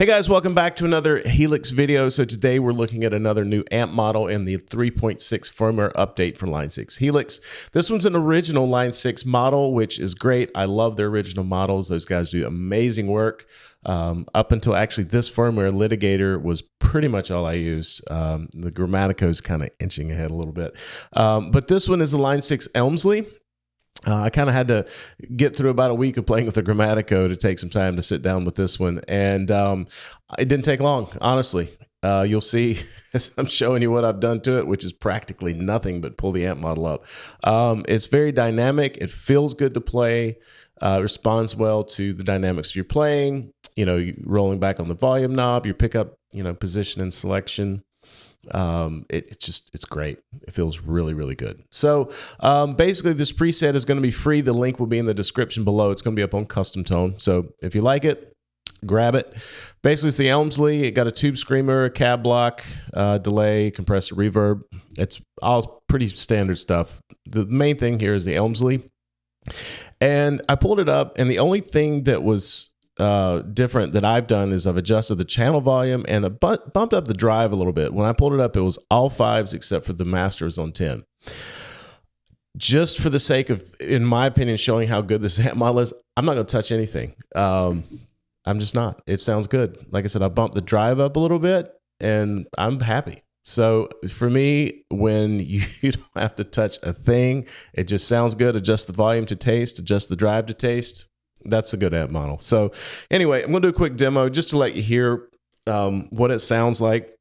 Hey guys, welcome back to another Helix video. So today we're looking at another new amp model in the 3.6 firmware update for Line 6 Helix. This one's an original Line 6 model, which is great. I love their original models. Those guys do amazing work. Um, up until actually this firmware, Litigator was pretty much all I use. Um, the Grammatico is kind of inching ahead a little bit. Um, but this one is a Line 6 Elmsley. Uh, I kind of had to get through about a week of playing with the Grammatico to take some time to sit down with this one, and um, it didn't take long, honestly. Uh, you'll see as I'm showing you what I've done to it, which is practically nothing but pull the amp model up. Um, it's very dynamic. It feels good to play. Uh, responds well to the dynamics you're playing. You know, rolling back on the volume knob, your pickup, you know, position and selection um, it, it's just it's great. It feels really really good. So um, basically this preset is going to be free. The link will be in the description below. It's going to be up on custom tone. So if you like it grab it. Basically it's the elmsley it got a tube screamer a cab block uh, delay compressor reverb. It's all pretty standard stuff. The main thing here is the elmsley and i pulled it up and the only thing that was uh, different that I've done is I've adjusted the channel volume and a bu bumped up the drive a little bit. When I pulled it up, it was all fives except for the masters on 10. Just for the sake of, in my opinion, showing how good this model is, I'm not going to touch anything. Um, I'm just not. It sounds good. Like I said, I bumped the drive up a little bit and I'm happy. So for me, when you don't have to touch a thing, it just sounds good. Adjust the volume to taste, adjust the drive to taste that's a good amp model. So anyway, I'm going to do a quick demo just to let you hear um, what it sounds like.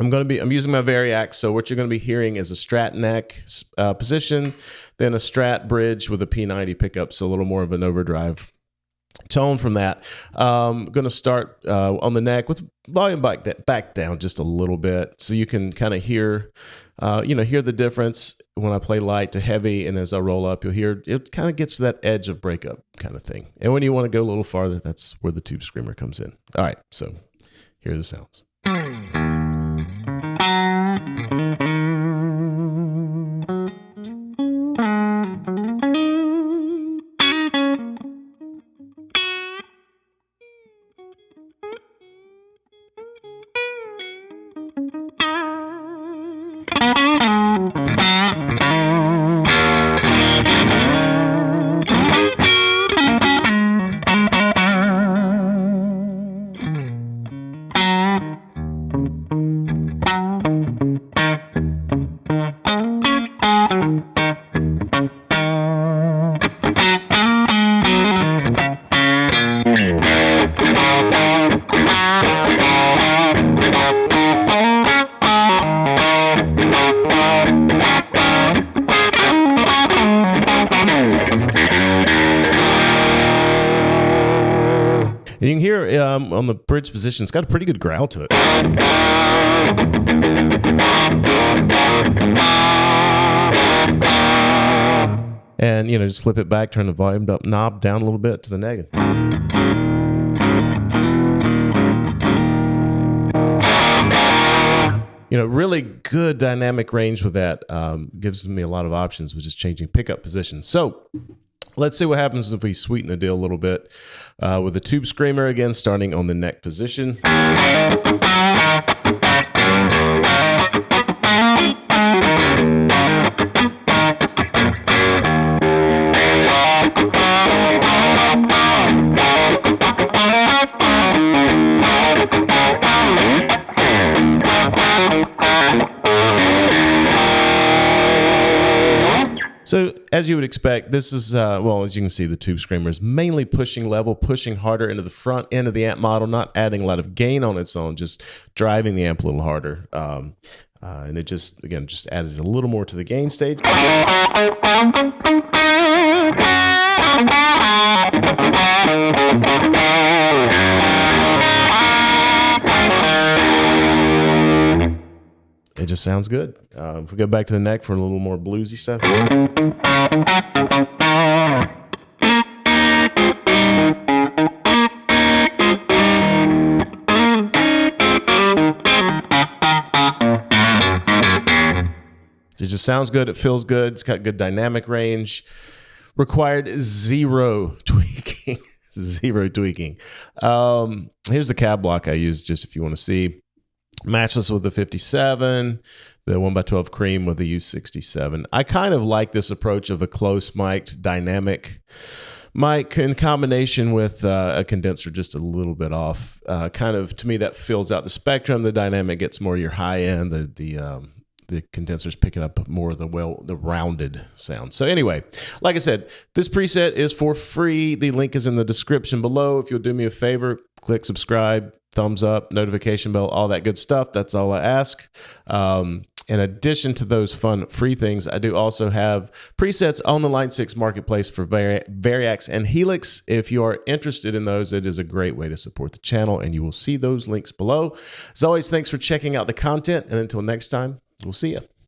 I'm going to be, I'm using my Variax. So what you're going to be hearing is a strat neck uh, position, then a strat bridge with a P90 pickup. So a little more of an overdrive tone from that. Um, going to start uh, on the neck with volume back, back down just a little bit so you can kind of hear uh, you know, hear the difference when I play light to heavy, and as I roll up, you'll hear it kind of gets to that edge of breakup kind of thing. And when you want to go a little farther, that's where the tube screamer comes in. All right, so here are the sounds. And you can hear um, on the bridge position, it's got a pretty good growl to it. And, you know, just flip it back, turn the volume up, knob down a little bit to the negative. you know, really good dynamic range with that. Um, gives me a lot of options, which is changing pickup position. So Let's see what happens if we sweeten the deal a little bit uh, with the tube screamer again, starting on the neck position. So as you would expect, this is, uh, well, as you can see, the tube screamer is mainly pushing level, pushing harder into the front end of the amp model, not adding a lot of gain on its own, just driving the amp a little harder. Um, uh, and it just, again, just adds a little more to the gain stage. It just sounds good. Uh, if we go back to the neck for a little more bluesy stuff. It just sounds good. It feels good. It's got good dynamic range. Required zero tweaking. zero tweaking. Um, here's the cab block I use just if you want to see. Matchless with the 57, the 1x12 cream with the U67. I kind of like this approach of a close mic'd dynamic mic in combination with uh, a condenser just a little bit off. Uh, kind of to me that fills out the spectrum. The dynamic gets more your high end. The the um, the condenser's picking up more of the well the rounded sound. So anyway, like I said, this preset is for free. The link is in the description below. If you'll do me a favor, click subscribe, thumbs up, notification bell, all that good stuff. That's all I ask. Um, in addition to those fun free things, I do also have presets on the Line 6 marketplace for Vari Variax and Helix. If you are interested in those, it is a great way to support the channel, and you will see those links below. As always, thanks for checking out the content, and until next time, we'll see you.